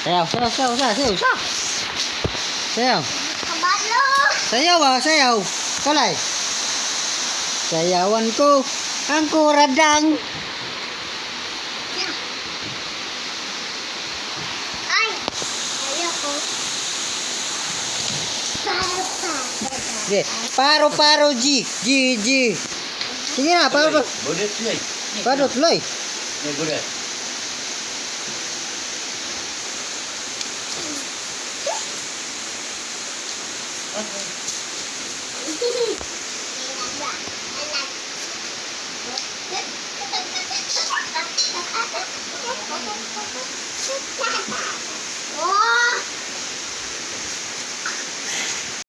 Sayaw, sayaw, sayaw, sayaw, sayaw, sayaw. Sayaw. Kabalo. Sayaw ah, sayaw. Kalay. Sayawan ko. Paro, paro, ji, ji, ji. Ini apa? paro selai. Paru selai. Ya, boleh. Ha ha ha ha!